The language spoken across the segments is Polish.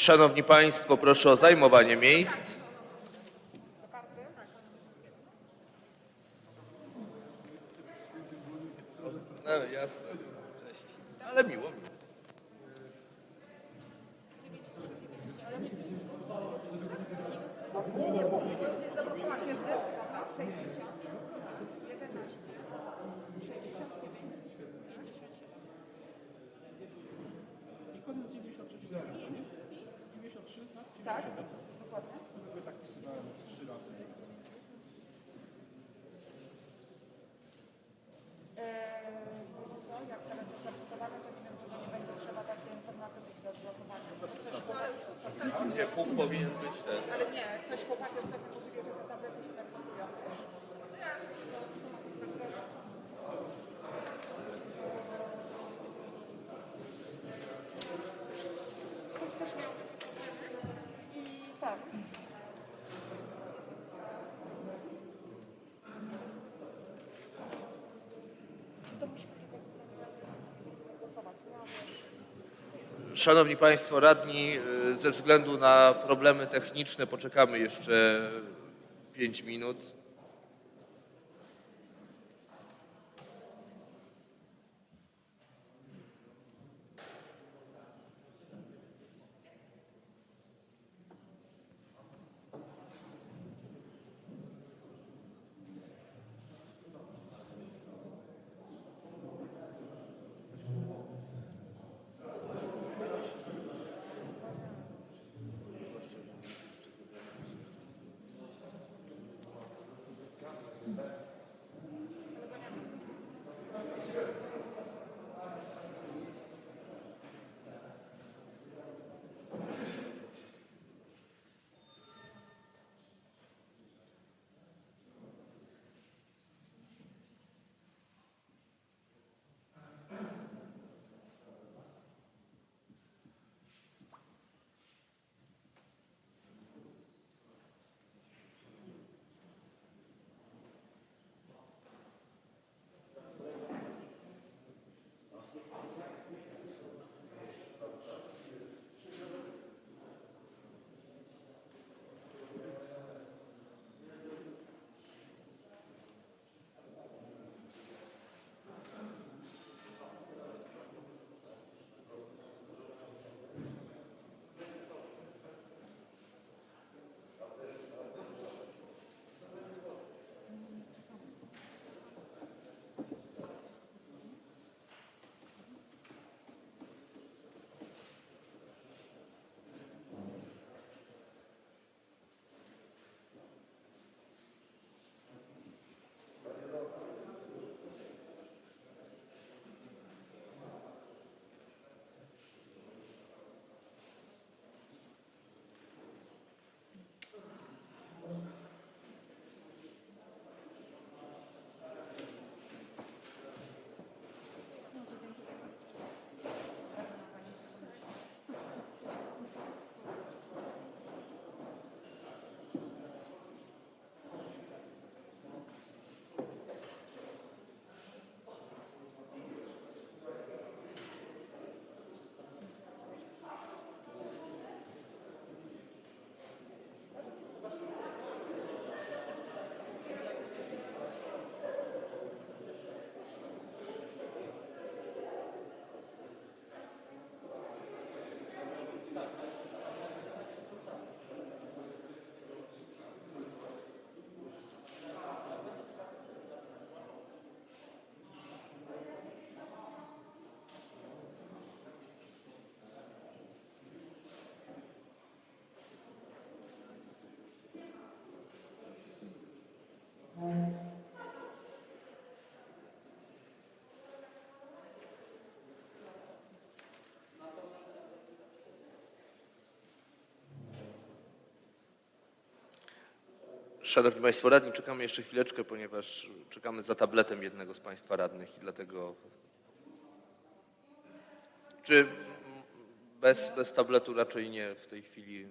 Szanowni Państwo, proszę o zajmowanie miejsc. No jasne. Ale miło. miło. Nie, nie, bo jest zablokowana. Jest 60, 11, 69, 57. I koniec 93, 93, tak? Tak, dokładnie. Ja tak wpisywałem trzy razy. Eee, wiecie co, jak teraz jest zablokowane, to nie wiem, czy to nie będzie trzeba dać do informatyki do odblokowania. Bez Nie, punkt powinien być ten. Ale nie, coś chłopaki ostatnio mówili, że te tablety się tak blokują. No jasne, no, to na pewno. Ktoś też miał i tak. To musimy głosować. No, wiesz. Szanowni Państwo radni, y, ze względu na problemy techniczne poczekamy jeszcze 5 minut. Amen. Szanowni Państwo radni, czekamy jeszcze chwileczkę, ponieważ czekamy za tabletem jednego z Państwa radnych i dlatego... Czy bez, bez tabletu raczej nie w tej chwili?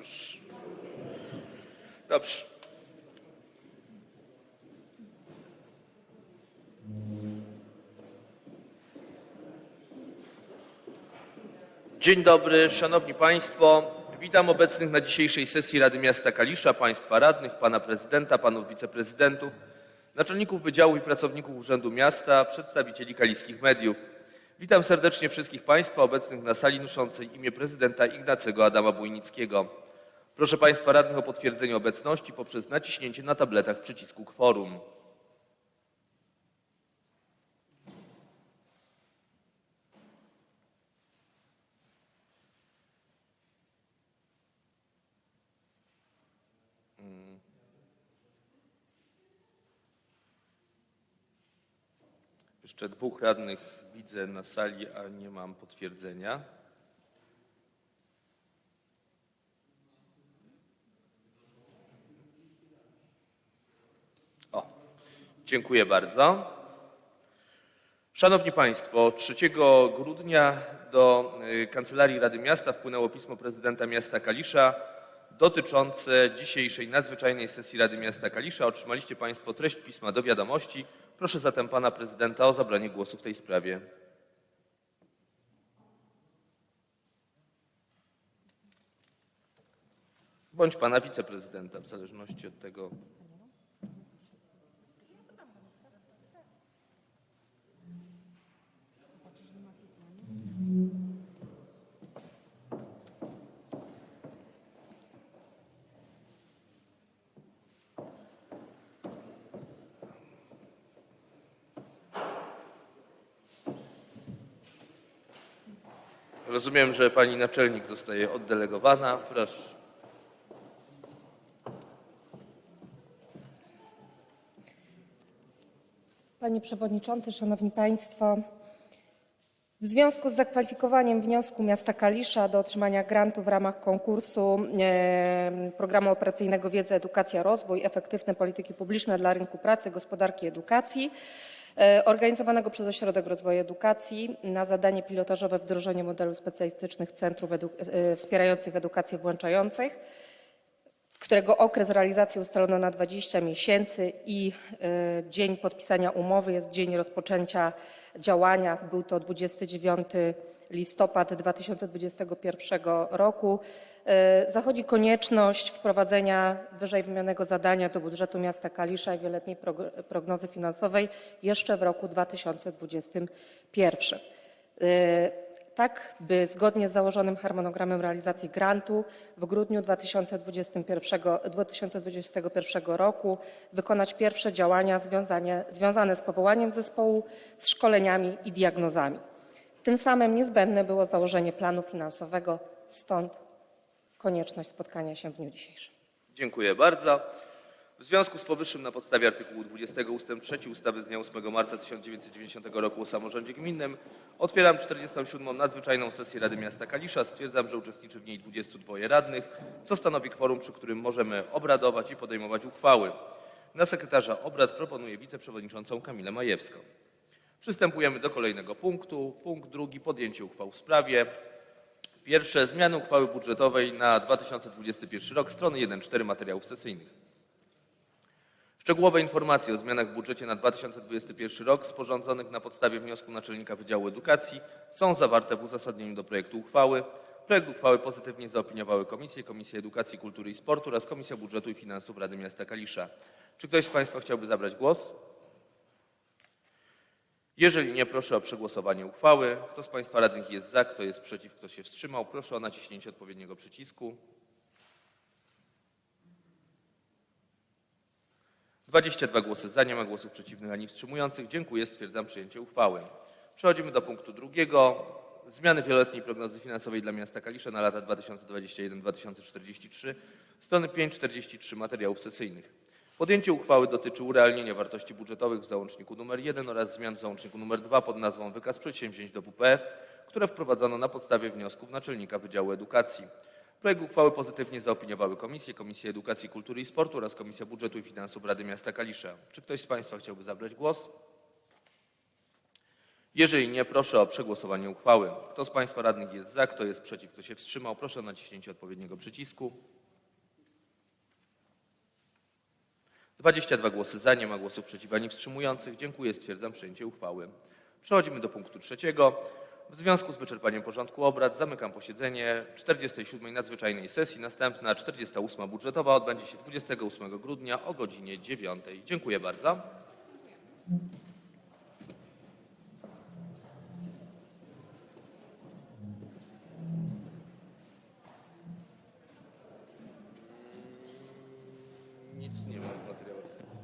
Już. Dobrze. Dzień dobry, Szanowni Państwo. Witam obecnych na dzisiejszej sesji Rady Miasta Kalisza, Państwa radnych, Pana Prezydenta, Panów Wiceprezydentów, naczelników wydziału i pracowników Urzędu Miasta, przedstawicieli kaliskich mediów. Witam serdecznie wszystkich Państwa obecnych na sali noszącej imię prezydenta Ignacego Adama Bujnickiego. Proszę Państwa radnych o potwierdzenie obecności poprzez naciśnięcie na tabletach przycisku kworum. Jeszcze dwóch radnych widzę na sali, a nie mam potwierdzenia. Dziękuję bardzo. Szanowni Państwo, 3 grudnia do y, Kancelarii Rady Miasta wpłynęło pismo prezydenta miasta Kalisza dotyczące dzisiejszej nadzwyczajnej sesji Rady Miasta Kalisza. Otrzymaliście Państwo treść pisma do wiadomości. Proszę zatem Pana Prezydenta o zabranie głosu w tej sprawie. Bądź Pana Wiceprezydenta, w zależności od tego. Rozumiem, że Pani Naczelnik zostaje oddelegowana. Proszę. Panie Przewodniczący, Szanowni Państwo! W związku z zakwalifikowaniem wniosku miasta Kalisza do otrzymania grantu w ramach konkursu Programu Operacyjnego Wiedza, Edukacja, Rozwój, Efektywne Polityki Publiczne dla Rynku Pracy, Gospodarki i Edukacji, organizowanego przez Ośrodek Rozwoju Edukacji na zadanie pilotażowe wdrożenie modelu specjalistycznych centrów edu e, wspierających edukację włączających, którego okres realizacji ustalono na 20 miesięcy i e, dzień podpisania umowy jest dzień rozpoczęcia działania. Był to 29 listopad 2021 roku. E, Zachodzi konieczność wprowadzenia wyżej wymienionego zadania do budżetu miasta Kalisza i wieloletniej prog- prognozy finansowej jeszcze w roku 2021 tak by zgodnie z założonym harmonogramem realizacji grantu w grudniu 2021, 2021 roku wykonać pierwsze działania związanie, związane z powołaniem zespołu, z szkoleniami i diagnozami. Tym samym niezbędne było założenie planu finansowego, stąd konieczność spotkania się w dniu dzisiejszym. Dziękuję bardzo. W związku z powyższym na podstawie artykułu 20 ust. 3 ustawy z dnia 8 marca 1990 roku o samorządzie gminnym otwieram 47. nadzwyczajną sesję Rady Miasta Kalisza. Stwierdzam, że uczestniczy w niej 22 radnych, co stanowi kworum, przy którym możemy obradować i podejmować uchwały. Na sekretarza obrad proponuję wiceprzewodniczącą Kamilę Majewską. Przystępujemy do kolejnego punktu. Punkt drugi. Podjęcie uchwał w sprawie. Pierwsze. Zmiany uchwały budżetowej na 2021 rok. Strony 1-4 materiałów sesyjnych. Szczegółowe informacje o zmianach w budżecie na 2021 rok sporządzonych na podstawie wniosku Naczelnika Wydziału Edukacji są zawarte w uzasadnieniu do projektu uchwały. Projekt uchwały pozytywnie zaopiniowały komisje, Komisja Edukacji, Kultury i Sportu oraz Komisja Budżetu i Finansów Rady Miasta Kalisza. Czy ktoś z Państwa chciałby zabrać głos? Jeżeli nie, proszę o przegłosowanie uchwały. Kto z Państwa radnych jest za, kto jest przeciw, kto się wstrzymał, proszę o naciśnięcie odpowiedniego przycisku. 22 głosy za, nie ma głosów przeciwnych ani wstrzymujących. Dziękuję, stwierdzam przyjęcie uchwały. Przechodzimy do punktu drugiego. Zmiany wieloletniej prognozy finansowej dla miasta Kalisza na lata 2021-2043, strony 5-43 materiałów sesyjnych. Podjęcie uchwały dotyczy urealnienia wartości budżetowych w załączniku nr 1 oraz zmian w załączniku nr 2 pod nazwą Wykaz przedsięwzięć do WPF, które wprowadzono na podstawie wniosków Naczelnika Wydziału Edukacji. Projekt uchwały pozytywnie zaopiniowały komisje, Komisja Edukacji, Kultury i Sportu oraz Komisja Budżetu i Finansów Rady Miasta Kalisza. Czy ktoś z Państwa chciałby zabrać głos? Jeżeli nie, proszę o przegłosowanie uchwały. Kto z Państwa radnych jest za, kto jest przeciw, kto się wstrzymał, proszę o naciśnięcie odpowiedniego przycisku. 22 głosy za, nie ma głosów przeciw ani wstrzymujących. Dziękuję, stwierdzam przyjęcie uchwały. Przechodzimy do punktu trzeciego. W związku z wyczerpaniem porządku obrad zamykam posiedzenie 47. nadzwyczajnej sesji. Następna 48. budżetowa odbędzie się 28 grudnia o godzinie 9. Dziękuję bardzo. Nic nie ma. Christ.